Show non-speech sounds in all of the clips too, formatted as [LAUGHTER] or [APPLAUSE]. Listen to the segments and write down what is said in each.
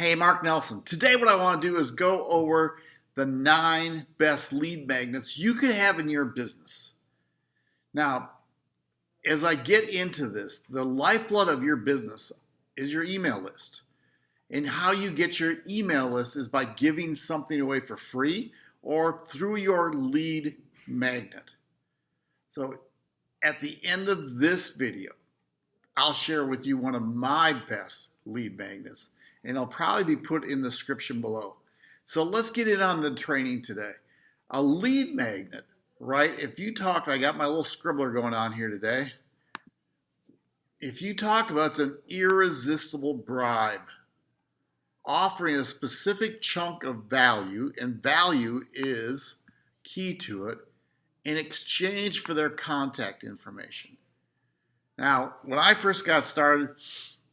Hey, Mark Nelson. Today what I want to do is go over the nine best lead magnets you can have in your business. Now, as I get into this, the lifeblood of your business is your email list. And how you get your email list is by giving something away for free or through your lead magnet. So at the end of this video, I'll share with you one of my best lead magnets and it'll probably be put in the description below. So let's get in on the training today. A lead magnet, right? If you talk, I got my little scribbler going on here today. If you talk about it's an irresistible bribe, offering a specific chunk of value, and value is key to it, in exchange for their contact information. Now, when I first got started,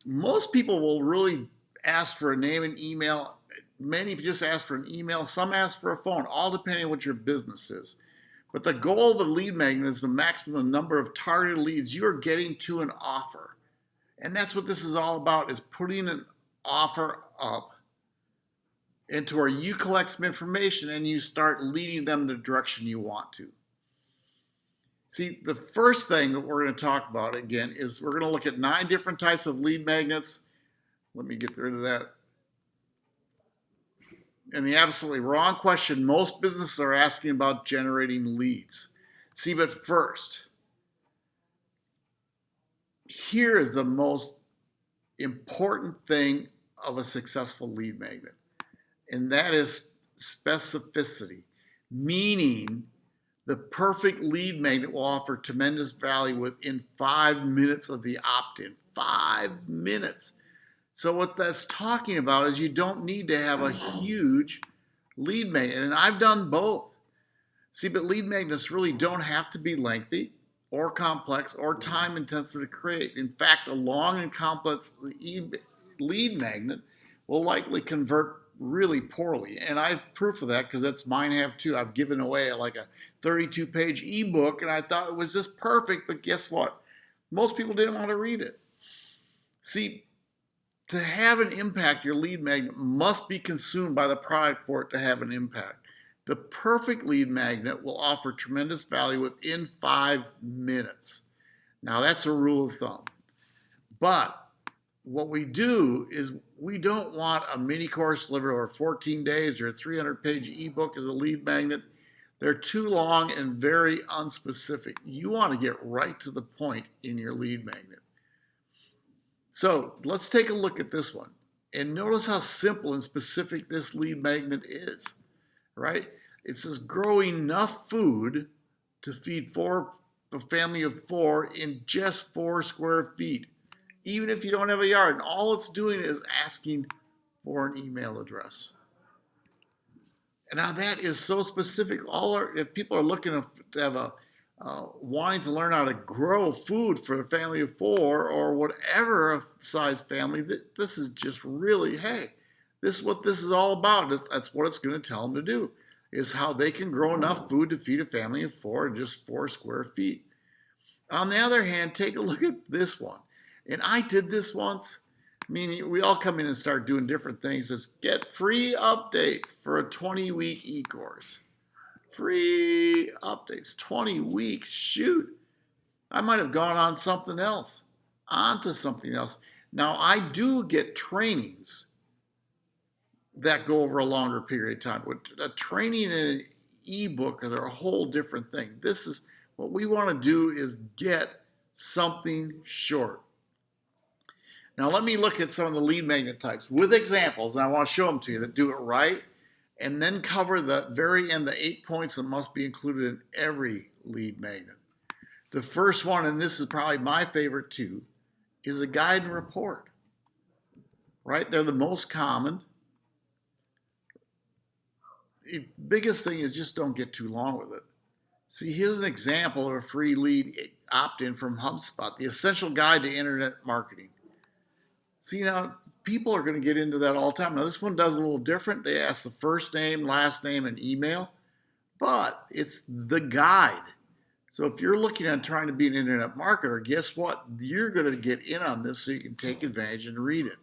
most people will really ask for a name and email. Many just ask for an email. Some ask for a phone, all depending on what your business is. But the goal of a lead magnet is the maximum number of targeted leads you are getting to an offer. And that's what this is all about, is putting an offer up into where you collect some information and you start leading them the direction you want to. See, the first thing that we're going to talk about again is we're going to look at nine different types of lead magnets let me get rid of that. And the absolutely wrong question most businesses are asking about generating leads. See, but first, here is the most important thing of a successful lead magnet, and that is specificity, meaning the perfect lead magnet will offer tremendous value within five minutes of the opt-in. Five minutes. So what that's talking about is you don't need to have a huge lead magnet. And I've done both. See, but lead magnets really don't have to be lengthy or complex or mm-hmm. time intensive to create. In fact, a long and complex lead magnet will likely convert really poorly. And I have proof of that because that's mine have too. I've given away like a 32 page ebook and I thought it was just perfect, but guess what? Most people didn't want to read it. See, to have an impact, your lead magnet must be consumed by the product for it to have an impact. The perfect lead magnet will offer tremendous value within five minutes. Now that's a rule of thumb. But what we do is we don't want a mini course delivered over 14 days or a 300 page ebook as a lead magnet. They're too long and very unspecific. You want to get right to the point in your lead magnet. So let's take a look at this one. And notice how simple and specific this lead magnet is, right? It says grow enough food to feed four a family of four in just four square feet, even if you don't have a yard. And all it's doing is asking for an email address. And now that is so specific. All our, if people are looking to have a uh, wanting to learn how to grow food for a family of four or whatever size family, this is just really, hey, this is what this is all about. That's what it's going to tell them to do, is how they can grow enough food to feed a family of four in just four square feet. On the other hand, take a look at this one. And I did this once. I mean, we all come in and start doing different things. Let's get free updates for a 20 week e-course free updates, 20 weeks. Shoot, I might have gone on something else, onto something else. Now, I do get trainings that go over a longer period of time. A training in an ebook is a whole different thing. This is what we want to do is get something short. Now, let me look at some of the lead magnet types with examples, and I want to show them to you that do it right and then cover the very end, the eight points that must be included in every lead magnet. The first one, and this is probably my favorite too, is a guide and report. Right? They're the most common. The biggest thing is just don't get too long with it. See, here's an example of a free lead opt-in from HubSpot, the essential guide to internet marketing. See now, people are going to get into that all the time. Now, this one does a little different. They ask the first name, last name, and email, but it's the guide. So if you're looking at trying to be an internet marketer, guess what? You're going to get in on this so you can take advantage and read it.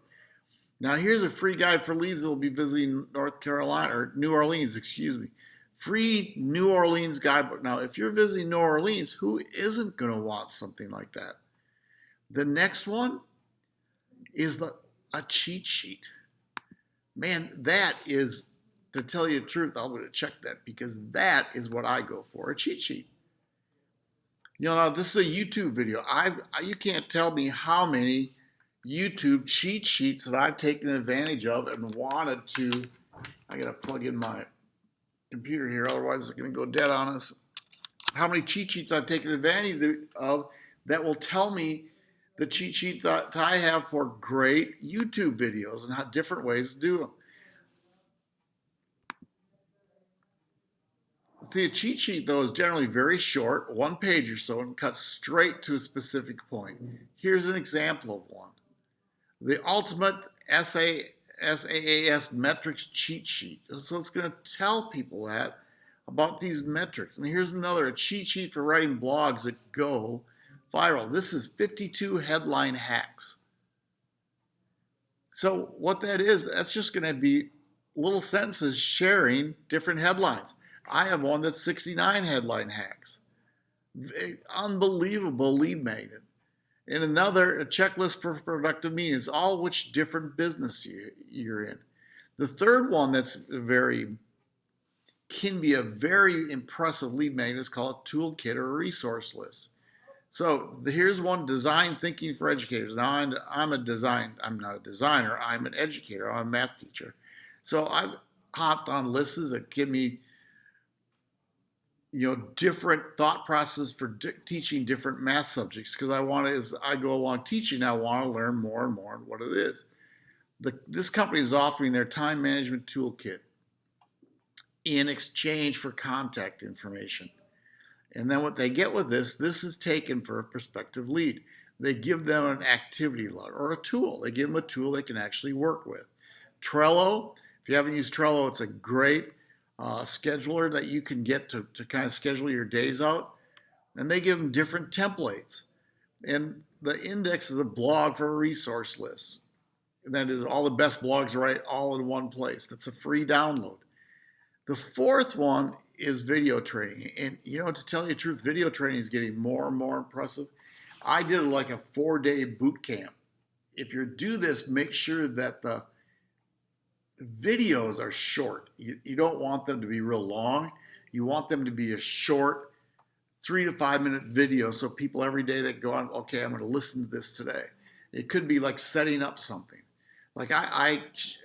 Now here's a free guide for leads that will be visiting North Carolina or New Orleans, excuse me. Free New Orleans guidebook. Now, if you're visiting New Orleans, who isn't going to want something like that? The next one is the a cheat sheet. Man, that is to tell you the truth, I'm going to check that because that is what I go for a cheat sheet. You know, this is a YouTube video. I you can't tell me how many YouTube cheat sheets that I've taken advantage of and wanted to. I got to plug in my computer here, otherwise it's going to go dead on us. How many cheat sheets I've taken advantage of that will tell me the cheat sheet that I have for great YouTube videos and how different ways to do them. The cheat sheet, though, is generally very short, one page or so, and cuts straight to a specific point. Here's an example of one. The ultimate SA, SaaS metrics cheat sheet. So it's going to tell people that about these metrics. And here's another, a cheat sheet for writing blogs that go viral. This is 52 headline hacks. So what that is, that's just going to be little sentences sharing different headlines. I have one that's 69 headline hacks. Unbelievable lead magnet. And another, a checklist for productive meetings, all which different business you, you're in. The third one that's very, can be a very impressive lead magnet is called toolkit or resource list. So here's one design thinking for educators. Now I'm, I'm a design, I'm not a designer, I'm an educator, I'm a math teacher. So I've hopped on lists that give me you know different thought process for di teaching different math subjects because I want to as I go along teaching I want to learn more and more and what it is. The, this company is offering their time management toolkit in exchange for contact information. And then what they get with this, this is taken for a prospective lead. They give them an activity log or a tool. They give them a tool they can actually work with. Trello, if you haven't used Trello, it's a great uh, scheduler that you can get to, to kind of schedule your days out. And they give them different templates. And the index is a blog for a resource list. And that is all the best blogs right all in one place. That's a free download. The fourth one is video training. And you know, to tell you the truth, video training is getting more and more impressive. I did like a four day boot camp. If you do this, make sure that the videos are short. You, you don't want them to be real long. You want them to be a short, three to five minute video so people every day that go on, okay, I'm going to listen to this today. It could be like setting up something. Like I,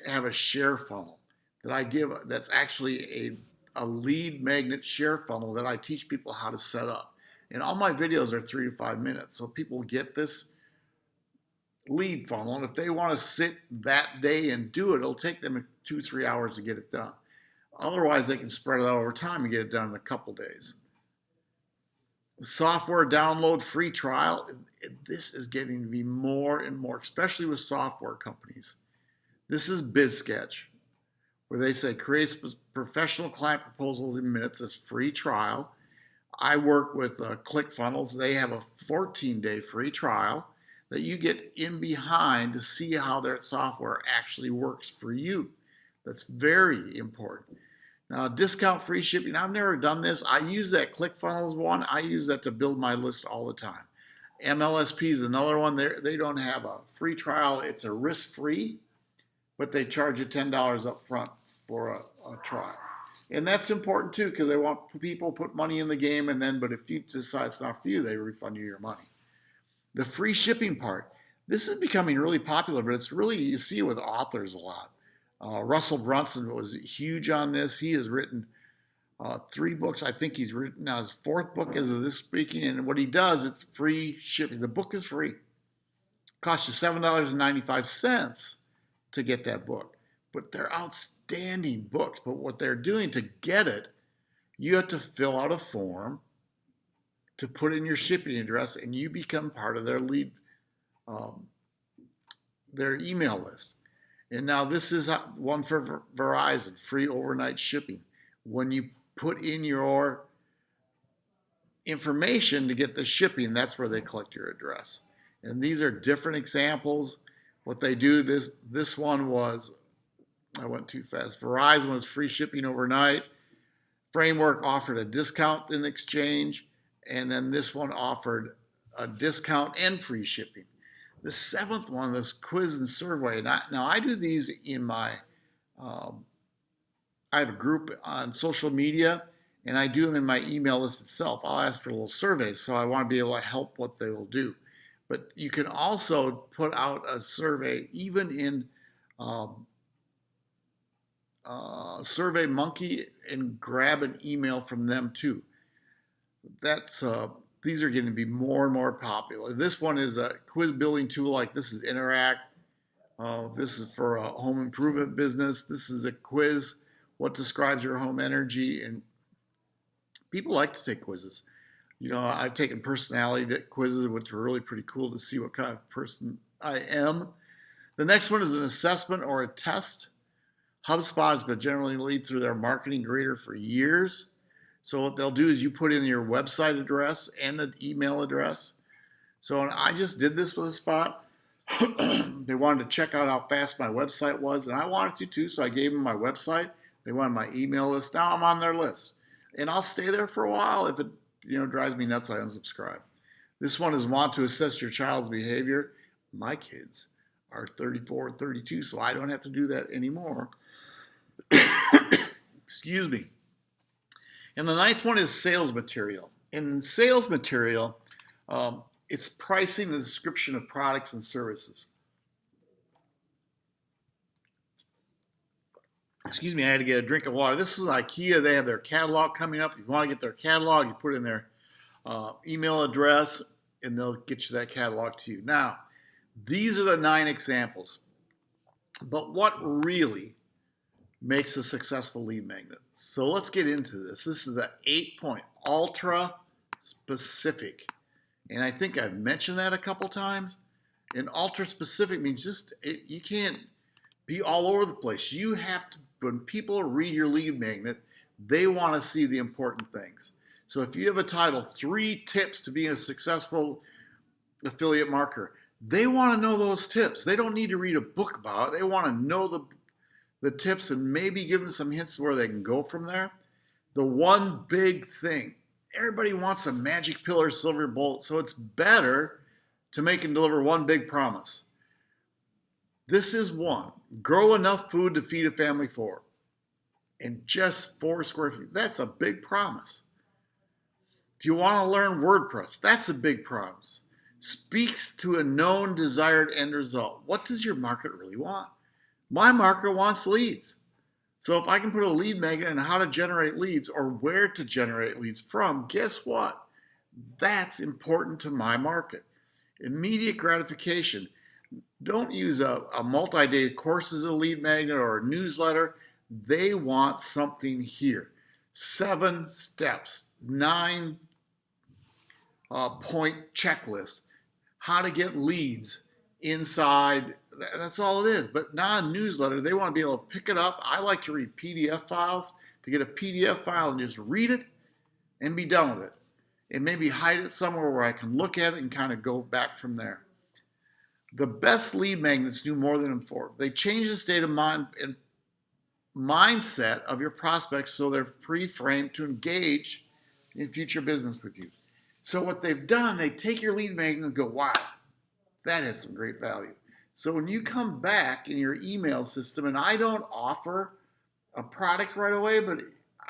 I have a share funnel that I give that's actually a, a lead magnet share funnel that I teach people how to set up. And all my videos are three to five minutes. So people get this lead funnel. And if they want to sit that day and do it, it'll take them two, three hours to get it done. Otherwise, they can spread it out over time and get it done in a couple days. Software download free trial. This is getting to be more and more, especially with software companies. This is BidSketch, where they say create professional client proposals in minutes. It's free trial. I work with uh, ClickFunnels. They have a 14 day free trial that you get in behind to see how their software actually works for you. That's very important. Now, discount free shipping, I've never done this. I use that ClickFunnels one. I use that to build my list all the time. MLSP is another one. They're, they don't have a free trial. It's a risk-free, but they charge you $10 up front for a, a trial. And that's important too because they want people put money in the game and then, but if you decide it's not for you, they refund you your money. The free shipping part. This is becoming really popular, but it's really, you see it with authors a lot. Uh, Russell Brunson was huge on this. He has written uh, three books. I think he's written now his fourth book as of this speaking. And what he does, it's free shipping. The book is free. It costs you $7.95 to get that book. But they're outstanding books. But what they're doing to get it, you have to fill out a form to put in your shipping address and you become part of their lead, um, their email list. And now this is one for Verizon, free overnight shipping. When you put in your information to get the shipping, that's where they collect your address. And these are different examples what they do. This this one was I went too fast. Verizon was free shipping overnight. Framework offered a discount in exchange, and then this one offered a discount and free shipping. The seventh one, this quiz and survey. I, now I do these in my, um, I have a group on social media, and I do them in my email list itself. I'll ask for a little surveys, so I want to be able to help what they will do. But you can also put out a survey even in um, uh, Survey Monkey and grab an email from them too. That's uh, these are going to be more and more popular. This one is a quiz building tool like this is Interact. Uh, this is for a home improvement business. This is a quiz. What describes your home energy? And people like to take quizzes. You know, I've taken personality quizzes, which are really pretty cool to see what kind of person I am. The next one is an assessment or a test. HubSpot has been generally lead through their marketing grader for years. So what they'll do is you put in your website address and an email address. So I just did this with a spot. [CLEARS THROAT] they wanted to check out how fast my website was, and I wanted to too. So I gave them my website. They wanted my email list. Now I'm on their list, and I'll stay there for a while. If it you know drives me nuts, I unsubscribe. This one is want to assess your child's behavior. My kids are 34 and 32, so I don't have to do that anymore. [COUGHS] Excuse me. And the ninth one is sales material. In sales material, um, it's pricing the description of products and services. Excuse me, I had to get a drink of water. This is IKEA. They have their catalog coming up. If you want to get their catalog, you put in their uh, email address, and they'll get you that catalog to you. Now, these are the nine examples. But what really makes a successful lead magnet? So let's get into this. This is the eight point ultra specific. And I think I've mentioned that a couple times. And ultra specific means just, it, you can't be all over the place. You have to, when people read your lead magnet, they want to see the important things. So if you have a title, three tips to being a successful affiliate marketer, they want to know those tips. They don't need to read a book about it. They want to know the, the tips and maybe give them some hints where they can go from there. The one big thing, everybody wants a magic pill or silver bullet, so it's better to make and deliver one big promise. This is one. Grow enough food to feed a family four. And just four square feet. That's a big promise. Do you want to learn WordPress? That's a big promise speaks to a known desired end result. What does your market really want? My market wants leads. So if I can put a lead magnet on how to generate leads or where to generate leads from, guess what? That's important to my market. Immediate gratification. Don't use a, a multi-day course as a lead magnet or a newsletter. They want something here. Seven steps, nine uh, point checklist how to get leads inside. That's all it is. But non-newsletter, they want to be able to pick it up. I like to read PDF files to get a PDF file and just read it and be done with it. And maybe hide it somewhere where I can look at it and kind of go back from there. The best lead magnets do more than inform. They change the state of mind and mindset of your prospects so they're pre-framed to engage in future business with you. So what they've done, they take your lead magnet and go, wow, that had some great value. So when you come back in your email system, and I don't offer a product right away, but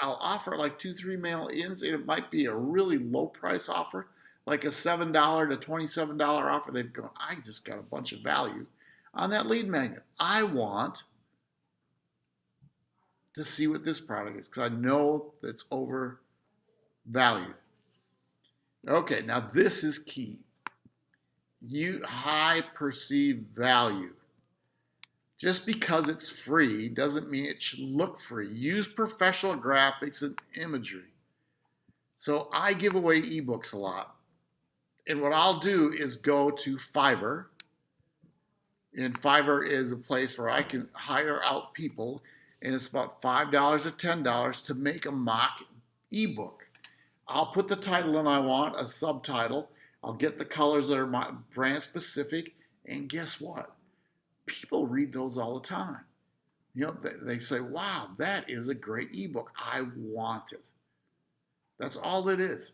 I'll offer like two, three mail-ins, and it might be a really low price offer, like a $7 to $27 offer. They've gone, I just got a bunch of value on that lead magnet. I want to see what this product is because I know that's overvalued. Okay, now this is key. You high perceived value. Just because it's free doesn't mean it should look free. Use professional graphics and imagery. So I give away ebooks a lot. And what I'll do is go to Fiverr. And Fiverr is a place where I can hire out people. And it's about $5 or $10 to make a mock ebook. I'll put the title in I want, a subtitle. I'll get the colors that are my brand specific. And guess what? people read those all the time. You know, they, they say, wow, that is a great ebook. I want it. That's all it is.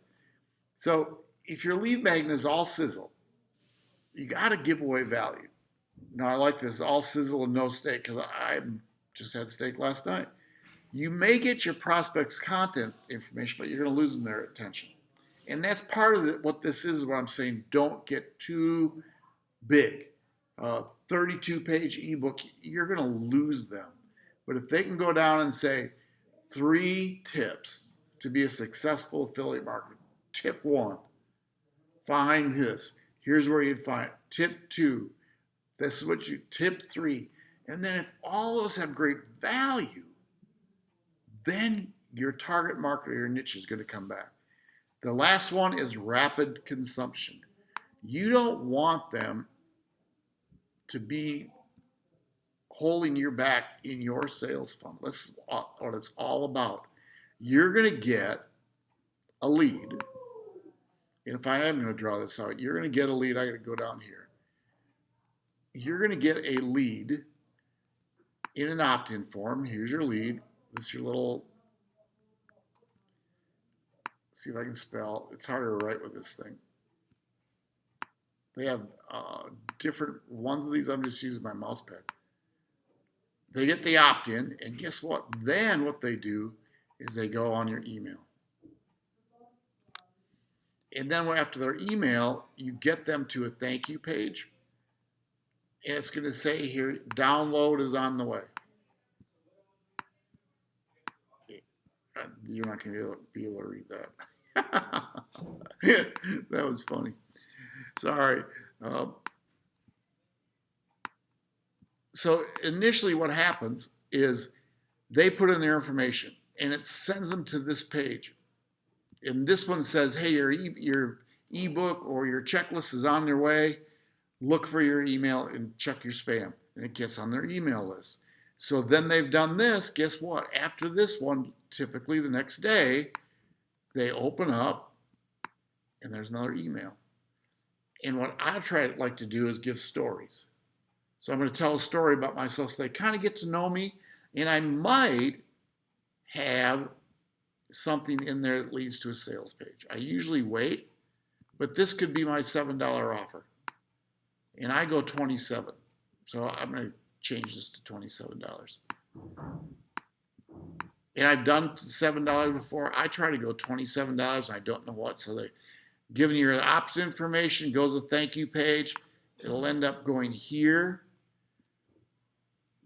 So if your lead magnet is all sizzle, you got to give away value. Now, I like this all sizzle and no steak because I just had steak last night. You may get your prospects' content information, but you're going to lose their attention. And that's part of the, what this is, what I'm saying. Don't get too big. Uh, 32 page ebook, you're going to lose them. But if they can go down and say three tips to be a successful affiliate marketer, tip one, find this. Here's where you'd find it. Tip two, this is what you, tip three. And then if all those have great value, then your target market or your niche is going to come back. The last one is rapid consumption. You don't want them to be holding your back in your sales funnel. That's what it's all about. You're going to get a lead. And if I am going to draw this out, you're going to get a lead. I got to go down here. You're going to get a lead in an opt-in form. Here's your lead. This is your little, see if I can spell. It's harder to write with this thing. They have uh, different ones of these. I'm just using my mouse pad. They get the opt-in, and guess what? Then what they do is they go on your email. And then after their email, you get them to a thank you page. And it's going to say here, download is on the way. You're not going to be able to read that. [LAUGHS] that was funny. Sorry. Uh, so initially what happens is they put in their information and it sends them to this page. And this one says, hey, your, e your ebook or your checklist is on their way. Look for your email and check your spam. And it gets on their email list. So then they've done this. Guess what? After this one, typically the next day, they open up and there's another email. And what I try to like to do is give stories. So I'm going to tell a story about myself so they kind of get to know me. And I might have something in there that leads to a sales page. I usually wait, but this could be my $7 offer. And I go 27. So I'm going to change this to $27. And I've done $7 before. I try to go $27 and I don't know what. So they're giving you opt information, goes a thank you page. It'll end up going here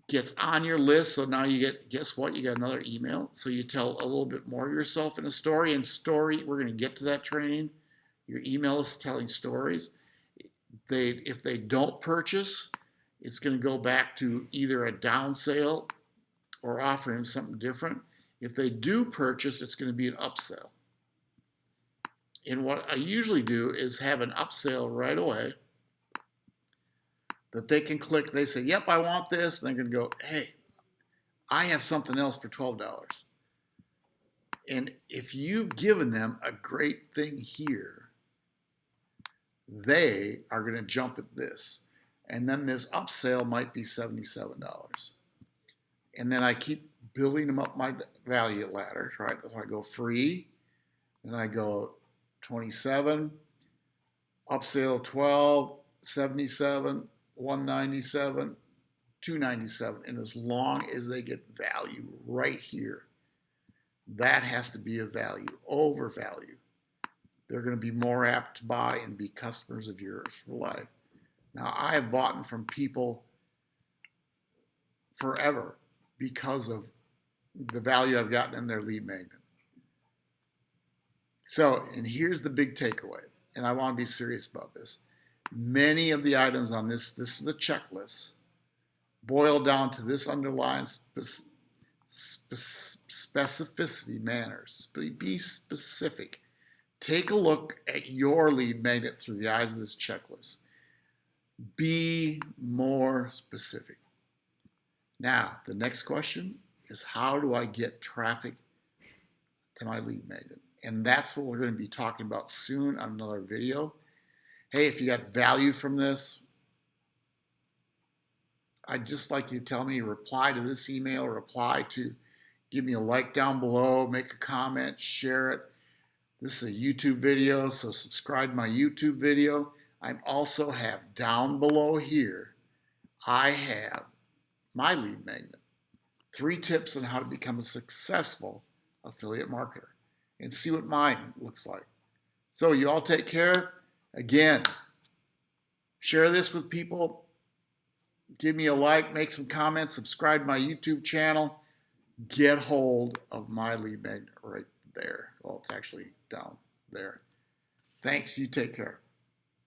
gets on your list. So now you get, guess what? You got another email. So you tell a little bit more of yourself in a story. And story, we're going to get to that training. Your email is telling stories. They, if they don't purchase, it's going to go back to either a down sale or offering something different. If they do purchase, it's going to be an upsell. And what I usually do is have an upsell right away that they can click. They say, yep, I want this. And they can go, hey, I have something else for $12. And if you've given them a great thing here, they are going to jump at this. And then this upsell might be $77. And then I keep building them up my value ladder, right? So I go free, then I go 27, upsell 12, 77, 197, 297. And as long as they get value right here, that has to be a value over value. They're going to be more apt to buy and be customers of yours for life. Now, I have bought from people forever because of the value I've gotten in their lead magnet. So, and here's the big takeaway, and I want to be serious about this many of the items on this, this is the checklist, boil down to this underlying spe spe specificity manners. Be specific. Take a look at your lead magnet through the eyes of this checklist. Be more specific. Now, the next question is how do I get traffic to my lead magnet? And that's what we're going to be talking about soon on another video hey, if you got value from this, I'd just like you to tell me, reply to this email, reply to, give me a like down below, make a comment, share it. This is a YouTube video, so subscribe to my YouTube video. I also have down below here, I have my lead magnet. Three tips on how to become a successful affiliate marketer and see what mine looks like. So you all take care. Again, share this with people. Give me a like, make some comments, subscribe to my YouTube channel. Get hold of my lead magnet right there. Well, it's actually down there. Thanks. You take care.